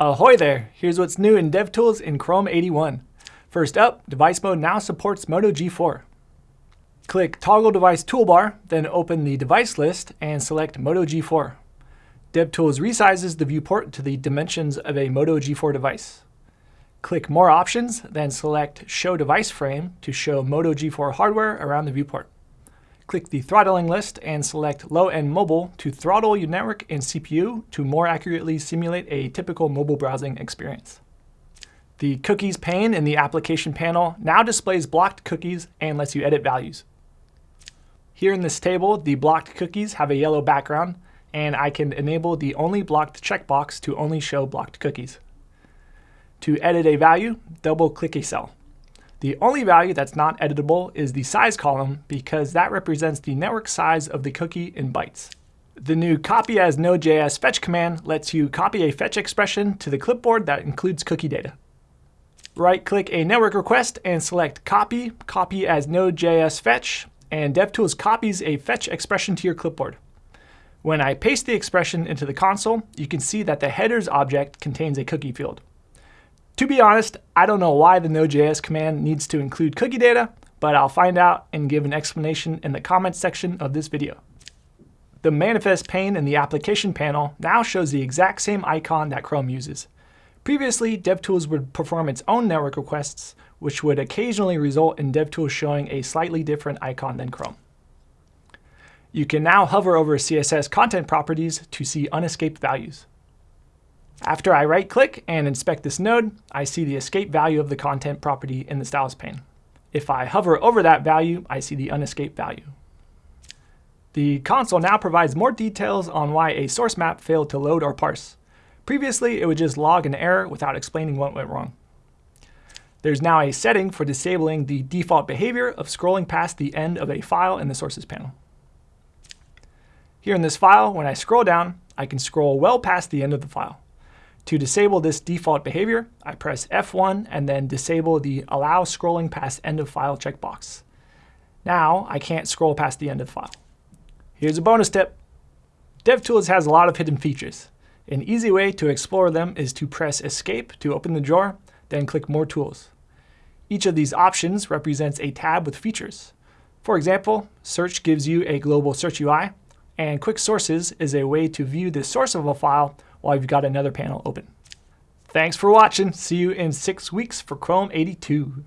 Ahoy there! Here's what's new in DevTools in Chrome 81. First up, Device Mode now supports Moto G4. Click Toggle Device Toolbar, then open the device list and select Moto G4. DevTools resizes the viewport to the dimensions of a Moto G4 device. Click More Options, then select Show Device Frame to show Moto G4 hardware around the viewport. Click the throttling list and select Low End Mobile to throttle your network and CPU to more accurately simulate a typical mobile browsing experience. The Cookies pane in the Application panel now displays blocked cookies and lets you edit values. Here in this table, the blocked cookies have a yellow background, and I can enable the Only Blocked checkbox to only show blocked cookies. To edit a value, double-click a cell. The only value that's not editable is the size column because that represents the network size of the cookie in bytes. The new copy as Node.js fetch command lets you copy a fetch expression to the clipboard that includes cookie data. Right-click a network request and select Copy, Copy as Node.js fetch, and DevTools copies a fetch expression to your clipboard. When I paste the expression into the console, you can see that the headers object contains a cookie field. To be honest, I don't know why the Node.js command needs to include cookie data, but I'll find out and give an explanation in the comments section of this video. The manifest pane in the application panel now shows the exact same icon that Chrome uses. Previously, DevTools would perform its own network requests, which would occasionally result in DevTools showing a slightly different icon than Chrome. You can now hover over CSS content properties to see unescaped values. After I right-click and inspect this node, I see the escape value of the content property in the styles pane. If I hover over that value, I see the unescaped value. The console now provides more details on why a source map failed to load or parse. Previously, it would just log an error without explaining what went wrong. There's now a setting for disabling the default behavior of scrolling past the end of a file in the sources panel. Here in this file, when I scroll down, I can scroll well past the end of the file. To disable this default behavior, I press F1 and then disable the Allow Scrolling Past End of File checkbox. Now I can't scroll past the end of the file. Here's a bonus tip. DevTools has a lot of hidden features. An easy way to explore them is to press Escape to open the drawer, then click More Tools. Each of these options represents a tab with features. For example, Search gives you a global search UI, and Quick Sources is a way to view the source of a file while you've got another panel open. Thanks for watching. See you in six weeks for Chrome 82.